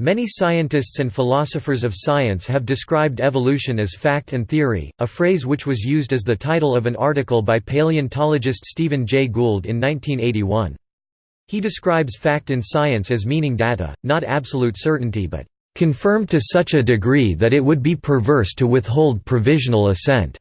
Many scientists and philosophers of science have described evolution as fact and theory, a phrase which was used as the title of an article by paleontologist Stephen Jay Gould in 1981. He describes fact in science as meaning data, not absolute certainty but confirmed to such a degree that it would be perverse to withhold provisional assent.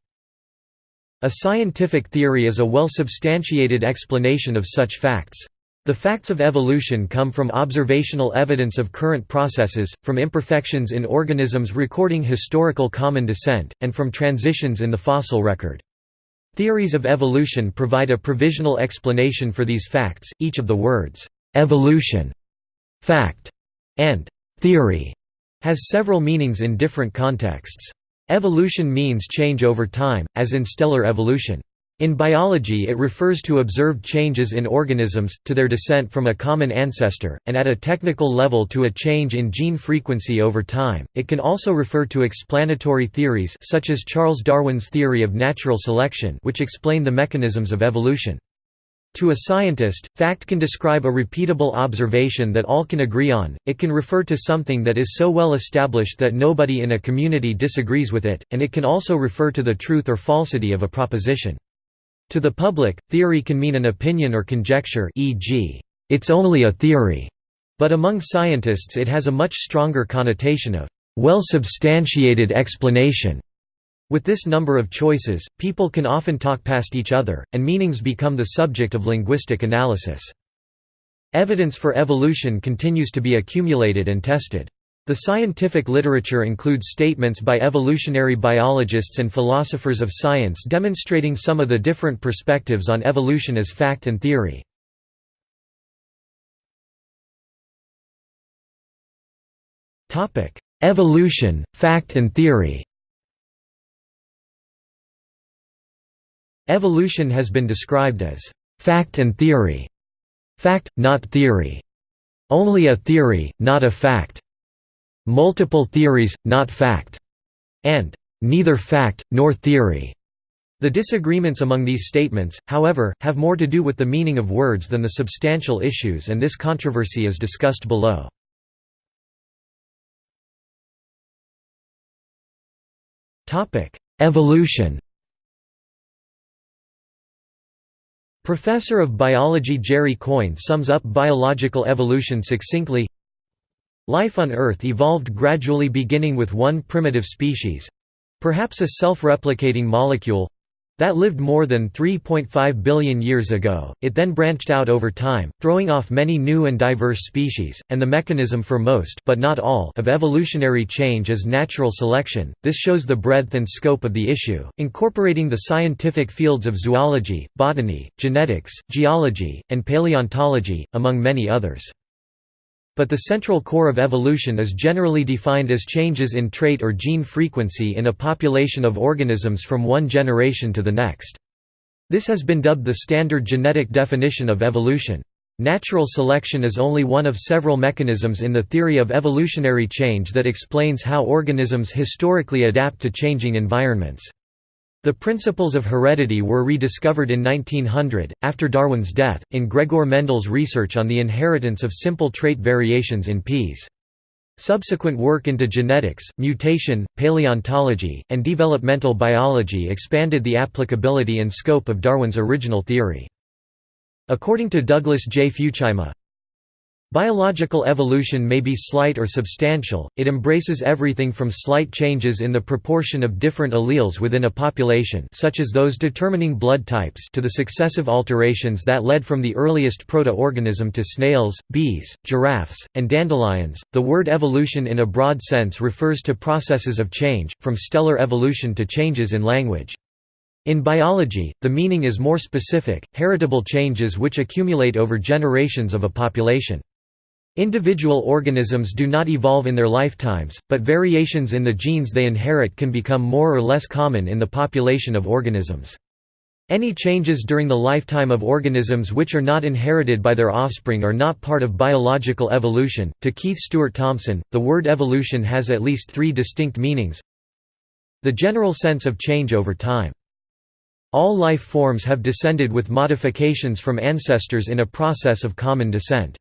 A scientific theory is a well-substantiated explanation of such facts. The facts of evolution come from observational evidence of current processes, from imperfections in organisms recording historical common descent, and from transitions in the fossil record. Theories of evolution provide a provisional explanation for these facts. Each of the words, evolution, fact, and theory has several meanings in different contexts. Evolution means change over time, as in stellar evolution. In biology it refers to observed changes in organisms, to their descent from a common ancestor, and at a technical level to a change in gene frequency over time. It can also refer to explanatory theories such as Charles Darwin's theory of natural selection which explain the mechanisms of evolution. To a scientist, fact can describe a repeatable observation that all can agree on, it can refer to something that is so well established that nobody in a community disagrees with it, and it can also refer to the truth or falsity of a proposition. To the public, theory can mean an opinion or conjecture e.g., it's only a theory, but among scientists it has a much stronger connotation of well-substantiated explanation. With this number of choices, people can often talk past each other, and meanings become the subject of linguistic analysis. Evidence for evolution continues to be accumulated and tested. The scientific literature includes statements by evolutionary biologists and philosophers of science demonstrating some of the different perspectives on evolution as fact and theory. Evolution, fact and theory Evolution has been described as fact and theory. Fact, not theory. Only a theory, not a fact multiple theories, not fact, and neither fact, nor theory. The disagreements among these statements, however, have more to do with the meaning of words than the substantial issues and this controversy is discussed below. Evolution Professor of biology Jerry Coyne sums up biological evolution succinctly Life on Earth evolved gradually beginning with one primitive species—perhaps a self-replicating molecule—that lived more than 3.5 billion years ago, it then branched out over time, throwing off many new and diverse species, and the mechanism for most but not all of evolutionary change is natural selection. This shows the breadth and scope of the issue, incorporating the scientific fields of zoology, botany, genetics, geology, and paleontology, among many others. But the central core of evolution is generally defined as changes in trait or gene frequency in a population of organisms from one generation to the next. This has been dubbed the standard genetic definition of evolution. Natural selection is only one of several mechanisms in the theory of evolutionary change that explains how organisms historically adapt to changing environments. The principles of heredity were rediscovered in 1900, after Darwin's death, in Gregor Mendel's research on the inheritance of simple trait variations in peas. Subsequent work into genetics, mutation, paleontology, and developmental biology expanded the applicability and scope of Darwin's original theory. According to Douglas J. Futuyma, Biological evolution may be slight or substantial, it embraces everything from slight changes in the proportion of different alleles within a population such as those determining blood types to the successive alterations that led from the earliest proto-organism to snails, bees, giraffes, and dandelions. The word evolution in a broad sense refers to processes of change, from stellar evolution to changes in language. In biology, the meaning is more specific, heritable changes which accumulate over generations of a population. Individual organisms do not evolve in their lifetimes, but variations in the genes they inherit can become more or less common in the population of organisms. Any changes during the lifetime of organisms which are not inherited by their offspring are not part of biological evolution. To Keith Stewart Thomson, the word evolution has at least three distinct meanings the general sense of change over time. All life forms have descended with modifications from ancestors in a process of common descent.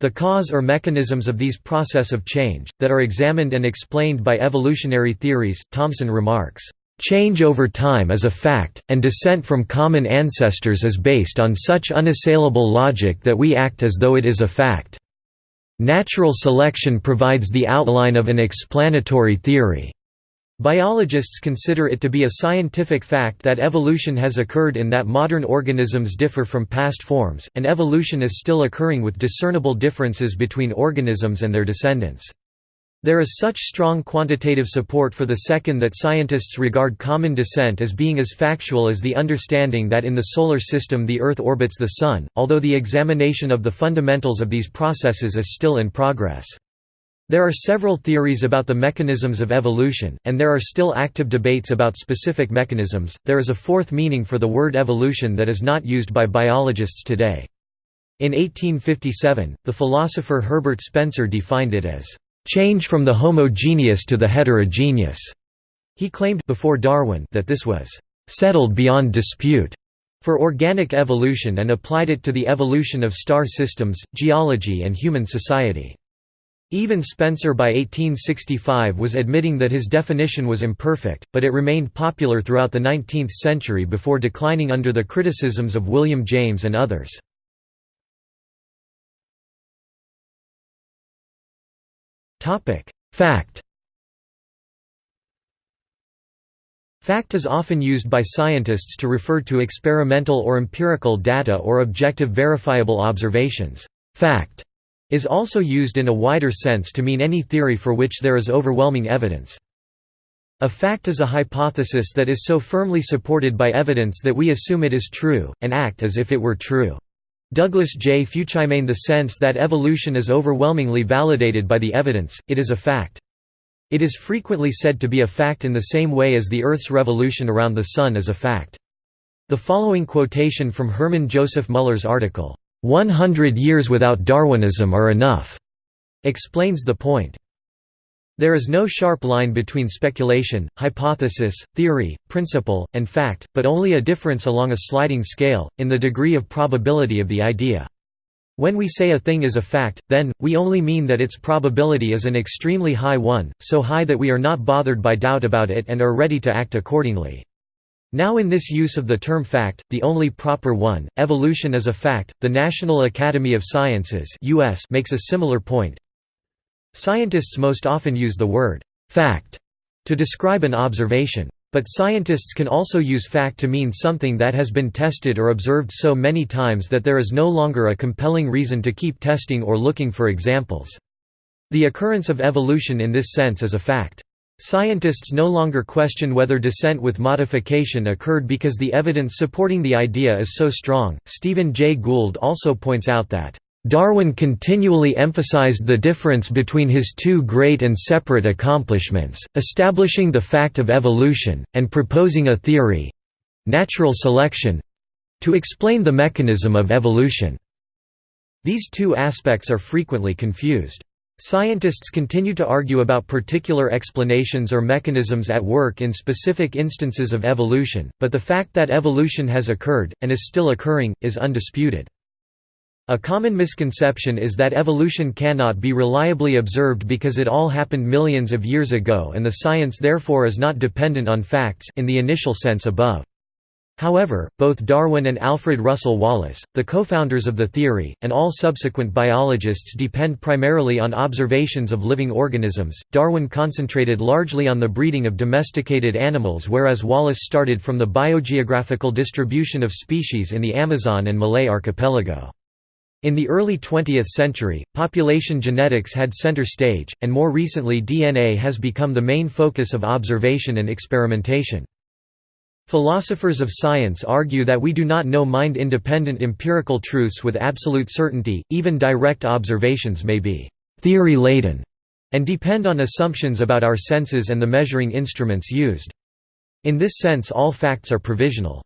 The cause or mechanisms of these process of change, that are examined and explained by evolutionary theories, Thomson remarks, "...change over time is a fact, and descent from common ancestors is based on such unassailable logic that we act as though it is a fact. Natural selection provides the outline of an explanatory theory." Biologists consider it to be a scientific fact that evolution has occurred in that modern organisms differ from past forms, and evolution is still occurring with discernible differences between organisms and their descendants. There is such strong quantitative support for the second that scientists regard common descent as being as factual as the understanding that in the Solar System the Earth orbits the Sun, although the examination of the fundamentals of these processes is still in progress. There are several theories about the mechanisms of evolution, and there are still active debates about specific mechanisms. There is a fourth meaning for the word evolution that is not used by biologists today. In 1857, the philosopher Herbert Spencer defined it as change from the homogeneous to the heterogeneous. He claimed before Darwin that this was settled beyond dispute for organic evolution and applied it to the evolution of star systems, geology and human society. Even Spencer by 1865 was admitting that his definition was imperfect, but it remained popular throughout the 19th century before declining under the criticisms of William James and others. Fact Fact is often used by scientists to refer to experimental or empirical data or objective verifiable observations. Fact is also used in a wider sense to mean any theory for which there is overwhelming evidence. A fact is a hypothesis that is so firmly supported by evidence that we assume it is true, and act as if it were true. Douglas J. Futuyma in the sense that evolution is overwhelmingly validated by the evidence, it is a fact. It is frequently said to be a fact in the same way as the Earth's revolution around the Sun is a fact. The following quotation from Hermann Joseph Muller's article, 100 years without Darwinism are enough, explains the point. There is no sharp line between speculation, hypothesis, theory, principle, and fact, but only a difference along a sliding scale, in the degree of probability of the idea. When we say a thing is a fact, then, we only mean that its probability is an extremely high one, so high that we are not bothered by doubt about it and are ready to act accordingly. Now in this use of the term fact, the only proper one, evolution is a fact. The National Academy of Sciences (US) makes a similar point. Scientists most often use the word fact to describe an observation. But scientists can also use fact to mean something that has been tested or observed so many times that there is no longer a compelling reason to keep testing or looking for examples. The occurrence of evolution in this sense is a fact. Scientists no longer question whether descent with modification occurred because the evidence supporting the idea is so strong. Stephen Jay Gould also points out that Darwin continually emphasized the difference between his two great and separate accomplishments, establishing the fact of evolution, and proposing a theory—natural selection—to explain the mechanism of evolution. These two aspects are frequently confused. Scientists continue to argue about particular explanations or mechanisms at work in specific instances of evolution, but the fact that evolution has occurred, and is still occurring, is undisputed. A common misconception is that evolution cannot be reliably observed because it all happened millions of years ago and the science therefore is not dependent on facts in the initial sense above. However, both Darwin and Alfred Russel Wallace, the co-founders of the theory, and all subsequent biologists depend primarily on observations of living organisms. Darwin concentrated largely on the breeding of domesticated animals whereas Wallace started from the biogeographical distribution of species in the Amazon and Malay archipelago. In the early 20th century, population genetics had center stage, and more recently DNA has become the main focus of observation and experimentation. Philosophers of science argue that we do not know mind-independent empirical truths with absolute certainty, even direct observations may be «theory-laden» and depend on assumptions about our senses and the measuring instruments used. In this sense all facts are provisional.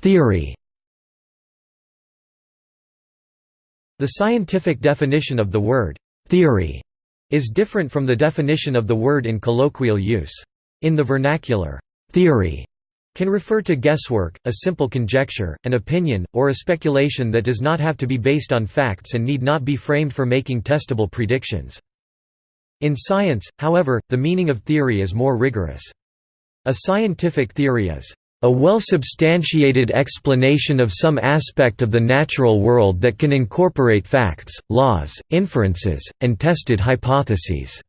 Theory The scientific definition of the word «theory» is different from the definition of the word in colloquial use. In the vernacular, theory can refer to guesswork, a simple conjecture, an opinion, or a speculation that does not have to be based on facts and need not be framed for making testable predictions. In science, however, the meaning of theory is more rigorous. A scientific theory is a well-substantiated explanation of some aspect of the natural world that can incorporate facts, laws, inferences, and tested hypotheses.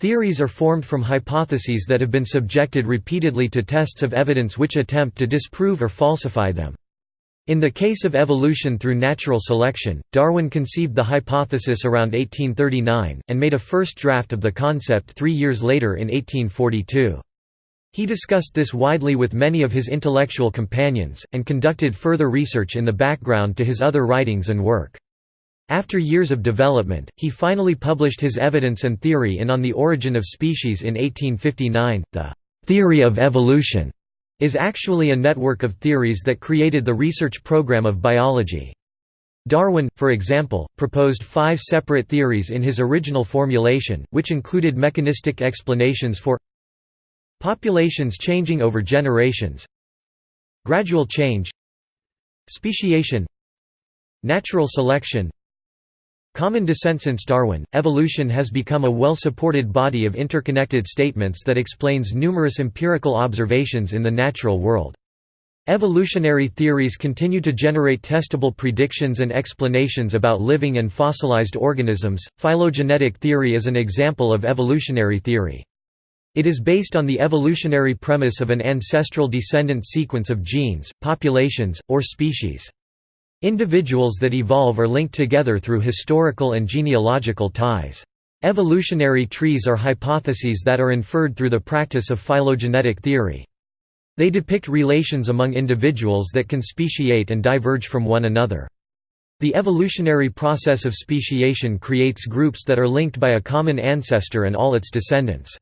Theories are formed from hypotheses that have been subjected repeatedly to tests of evidence which attempt to disprove or falsify them. In the case of evolution through natural selection, Darwin conceived the hypothesis around 1839, and made a first draft of the concept three years later in 1842. He discussed this widely with many of his intellectual companions, and conducted further research in the background to his other writings and work. After years of development, he finally published his evidence and theory in On the Origin of Species in 1859. The theory of evolution is actually a network of theories that created the research program of biology. Darwin, for example, proposed five separate theories in his original formulation, which included mechanistic explanations for populations changing over generations, gradual change, speciation, natural selection, Common descent Since Darwin, evolution has become a well-supported body of interconnected statements that explains numerous empirical observations in the natural world. Evolutionary theories continue to generate testable predictions and explanations about living and fossilized organisms. Phylogenetic theory is an example of evolutionary theory. It is based on the evolutionary premise of an ancestral descendant sequence of genes, populations, or species. Individuals that evolve are linked together through historical and genealogical ties. Evolutionary trees are hypotheses that are inferred through the practice of phylogenetic theory. They depict relations among individuals that can speciate and diverge from one another. The evolutionary process of speciation creates groups that are linked by a common ancestor and all its descendants.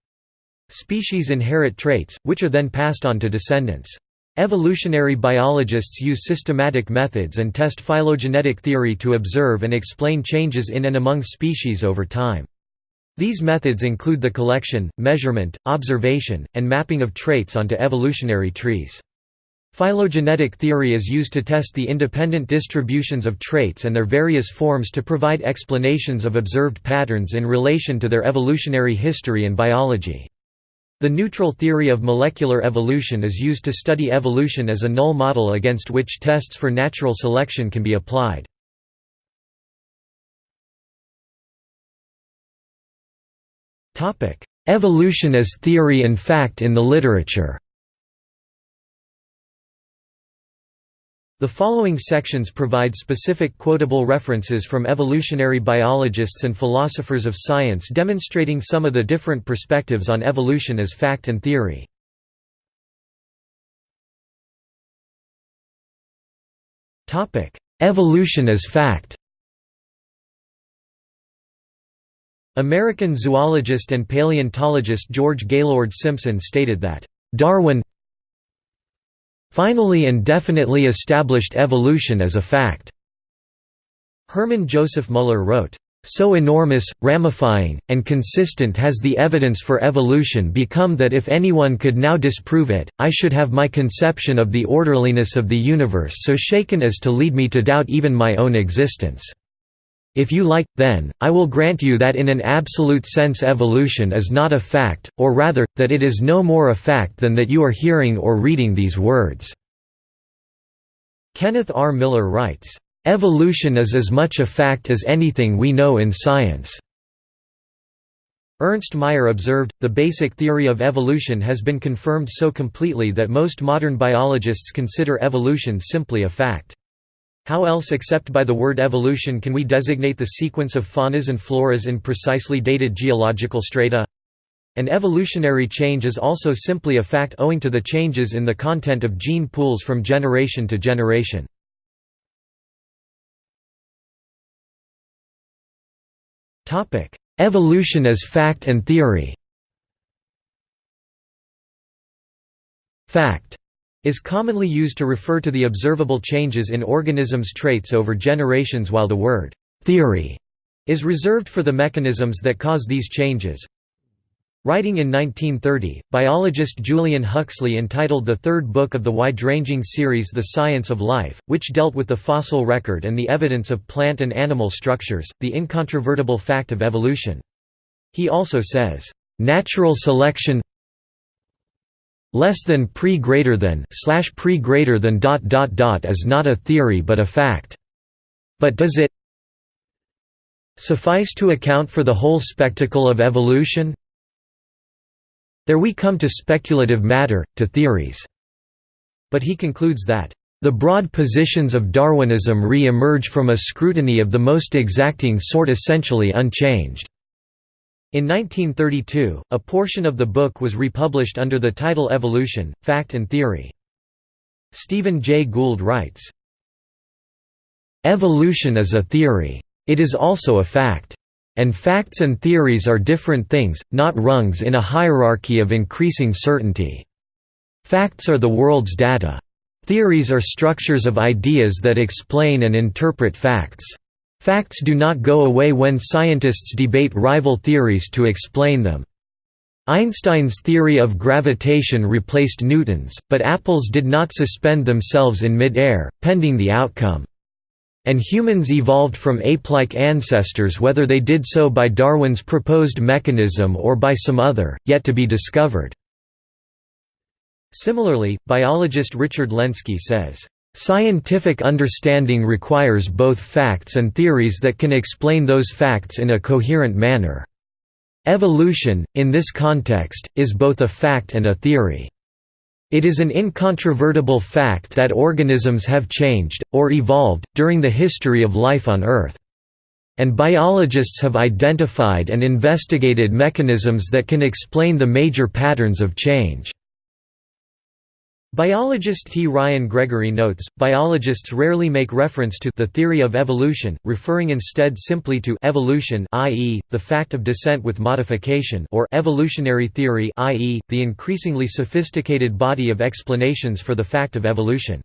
Species inherit traits, which are then passed on to descendants. Evolutionary biologists use systematic methods and test phylogenetic theory to observe and explain changes in and among species over time. These methods include the collection, measurement, observation, and mapping of traits onto evolutionary trees. Phylogenetic theory is used to test the independent distributions of traits and their various forms to provide explanations of observed patterns in relation to their evolutionary history and biology. The neutral theory of molecular evolution is used to study evolution as a null model against which tests for natural selection can be applied. Evolution as theory and fact in the literature The following sections provide specific quotable references from evolutionary biologists and philosophers of science demonstrating some of the different perspectives on evolution as fact and theory. Evolution as fact American zoologist and paleontologist George Gaylord Simpson stated that, "...Darwin finally and definitely established evolution as a fact." Hermann Joseph Muller wrote, "...so enormous, ramifying, and consistent has the evidence for evolution become that if anyone could now disprove it, I should have my conception of the orderliness of the universe so shaken as to lead me to doubt even my own existence." If you like, then, I will grant you that in an absolute sense evolution is not a fact, or rather, that it is no more a fact than that you are hearing or reading these words." Kenneth R. Miller writes, "...evolution is as much a fact as anything we know in science." Ernst Mayr observed, the basic theory of evolution has been confirmed so completely that most modern biologists consider evolution simply a fact. How else except by the word evolution can we designate the sequence of faunas and floras in precisely dated geological strata? An evolutionary change is also simply a fact owing to the changes in the content of gene pools from generation to generation. Evolution as fact and theory Fact is commonly used to refer to the observable changes in organisms' traits over generations while the word «theory» is reserved for the mechanisms that cause these changes. Writing in 1930, biologist Julian Huxley entitled the third book of the wide-ranging series The Science of Life, which dealt with the fossil record and the evidence of plant and animal structures, the incontrovertible fact of evolution. He also says, "...natural selection less than pre greater than slash pre greater than dot dot dot is not a theory but a fact. But does it suffice to account for the whole spectacle of evolution? There we come to speculative matter, to theories. But he concludes that, "...the broad positions of Darwinism re-emerge from a scrutiny of the most exacting sort essentially unchanged." In 1932, a portion of the book was republished under the title Evolution, Fact and Theory. Stephen Jay Gould writes, Evolution is a theory. It is also a fact. And facts and theories are different things, not rungs in a hierarchy of increasing certainty. Facts are the world's data. Theories are structures of ideas that explain and interpret facts. Facts do not go away when scientists debate rival theories to explain them. Einstein's theory of gravitation replaced Newton's, but apples did not suspend themselves in mid-air, pending the outcome. And humans evolved from ape-like ancestors whether they did so by Darwin's proposed mechanism or by some other, yet to be discovered. Similarly, biologist Richard Lenski says, "...scientific understanding requires both facts and theories that can explain those facts in a coherent manner. Evolution, in this context, is both a fact and a theory." It is an incontrovertible fact that organisms have changed, or evolved, during the history of life on Earth. And biologists have identified and investigated mechanisms that can explain the major patterns of change. Biologist T. Ryan Gregory notes, biologists rarely make reference to the theory of evolution, referring instead simply to evolution i.e., the fact of descent with modification or evolutionary theory i.e., the increasingly sophisticated body of explanations for the fact of evolution.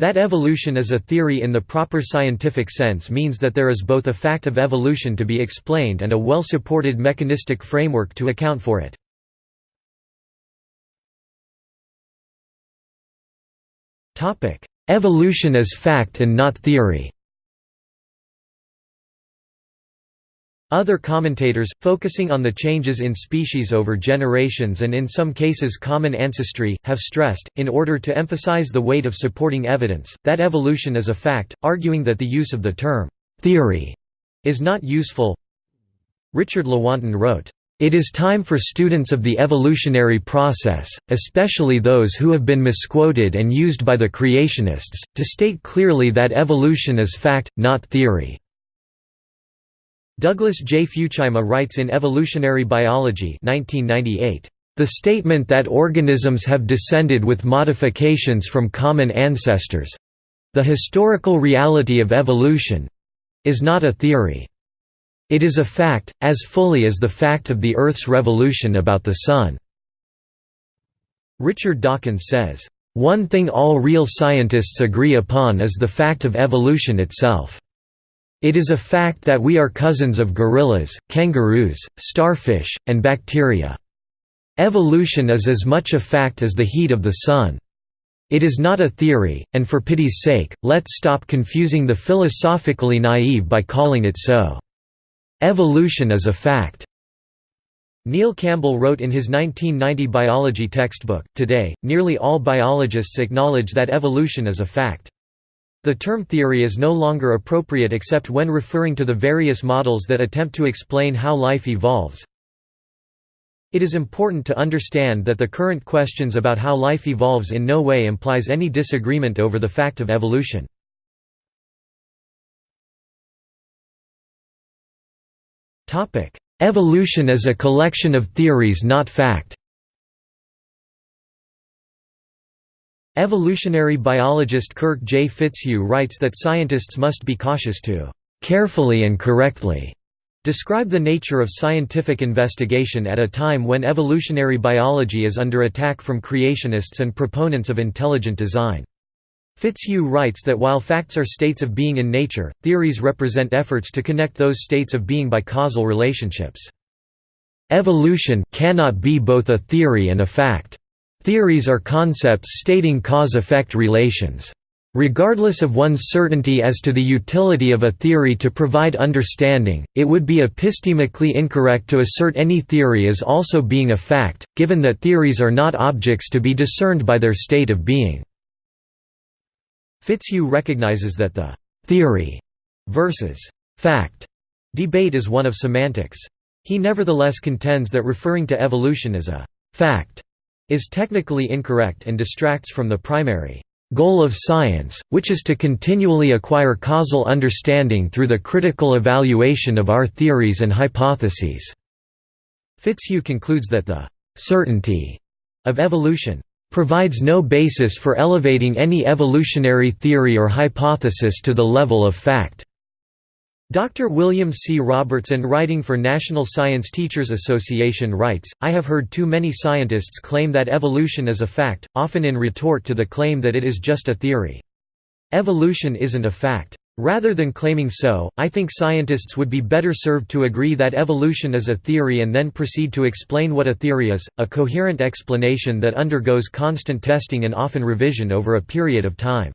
That evolution is a theory in the proper scientific sense means that there is both a fact of evolution to be explained and a well-supported mechanistic framework to account for it. Topic: Evolution as fact and not theory. Other commentators, focusing on the changes in species over generations and in some cases common ancestry, have stressed, in order to emphasize the weight of supporting evidence, that evolution is a fact, arguing that the use of the term «theory» is not useful. Richard Lewontin wrote, it is time for students of the evolutionary process, especially those who have been misquoted and used by the creationists, to state clearly that evolution is fact, not theory. Douglas J. Futuyma writes in Evolutionary Biology 1998, "...the statement that organisms have descended with modifications from common ancestors—the historical reality of evolution—is not a theory." It is a fact, as fully as the fact of the Earth's revolution about the Sun." Richard Dawkins says, "...one thing all real scientists agree upon is the fact of evolution itself. It is a fact that we are cousins of gorillas, kangaroos, starfish, and bacteria. Evolution is as much a fact as the heat of the Sun. It is not a theory, and for pity's sake, let's stop confusing the philosophically naive by calling it so." Evolution is a fact. Neil Campbell wrote in his 1990 biology textbook, Today, nearly all biologists acknowledge that evolution is a fact. The term theory is no longer appropriate except when referring to the various models that attempt to explain how life evolves. It is important to understand that the current questions about how life evolves in no way implies any disagreement over the fact of evolution. Evolution is a collection of theories not fact Evolutionary biologist Kirk J. Fitzhugh writes that scientists must be cautious to «carefully and correctly» describe the nature of scientific investigation at a time when evolutionary biology is under attack from creationists and proponents of intelligent design. Fitzhugh writes that while facts are states of being in nature, theories represent efforts to connect those states of being by causal relationships. Evolution cannot be both a theory and a fact. Theories are concepts stating cause-effect relations. Regardless of one's certainty as to the utility of a theory to provide understanding, it would be epistemically incorrect to assert any theory as also being a fact, given that theories are not objects to be discerned by their state of being. Fitzhugh recognizes that the «theory» versus «fact» debate is one of semantics. He nevertheless contends that referring to evolution as a «fact» is technically incorrect and distracts from the primary goal of science, which is to continually acquire causal understanding through the critical evaluation of our theories and hypotheses." Fitzhugh concludes that the «certainty» of evolution provides no basis for elevating any evolutionary theory or hypothesis to the level of fact. Dr. William C. Robertson writing for National Science Teachers Association writes, I have heard too many scientists claim that evolution is a fact, often in retort to the claim that it is just a theory. Evolution isn't a fact. Rather than claiming so, I think scientists would be better served to agree that evolution is a theory and then proceed to explain what a theory is, a coherent explanation that undergoes constant testing and often revision over a period of time.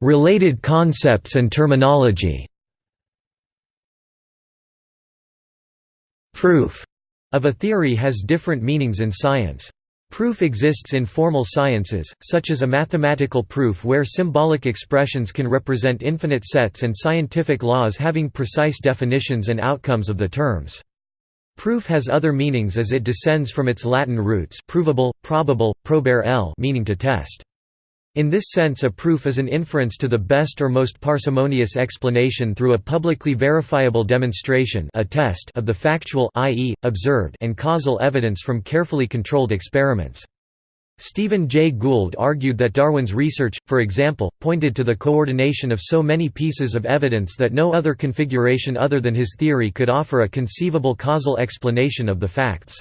Related concepts and terminology Proof of a theory has different meanings in science. Proof exists in formal sciences, such as a mathematical proof where symbolic expressions can represent infinite sets and scientific laws having precise definitions and outcomes of the terms. Proof has other meanings as it descends from its Latin roots provable, probable, probare l meaning to test. In this sense a proof is an inference to the best or most parsimonious explanation through a publicly verifiable demonstration a test of the factual i.e., observed and causal evidence from carefully controlled experiments. Stephen Jay Gould argued that Darwin's research, for example, pointed to the coordination of so many pieces of evidence that no other configuration other than his theory could offer a conceivable causal explanation of the facts.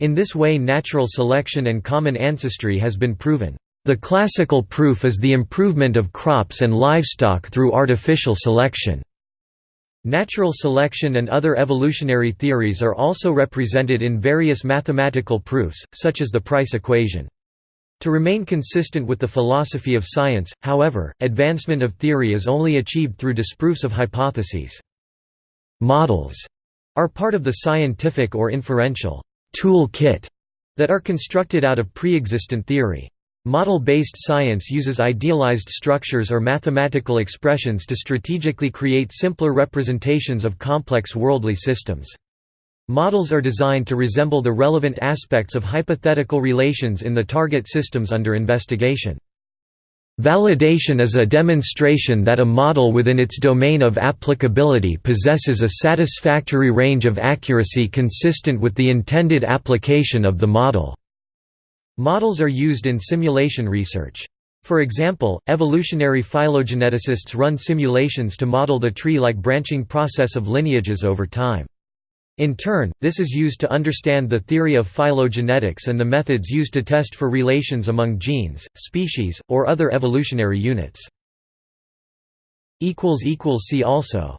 In this way natural selection and common ancestry has been proven. The classical proof is the improvement of crops and livestock through artificial selection. Natural selection and other evolutionary theories are also represented in various mathematical proofs, such as the price equation. To remain consistent with the philosophy of science, however, advancement of theory is only achieved through disproofs of hypotheses. Models are part of the scientific or inferential tool kit that are constructed out of pre-existent theory. Model-based science uses idealized structures or mathematical expressions to strategically create simpler representations of complex worldly systems. Models are designed to resemble the relevant aspects of hypothetical relations in the target systems under investigation. Validation is a demonstration that a model within its domain of applicability possesses a satisfactory range of accuracy consistent with the intended application of the model. Models are used in simulation research. For example, evolutionary phylogeneticists run simulations to model the tree-like branching process of lineages over time. In turn, this is used to understand the theory of phylogenetics and the methods used to test for relations among genes, species, or other evolutionary units. See also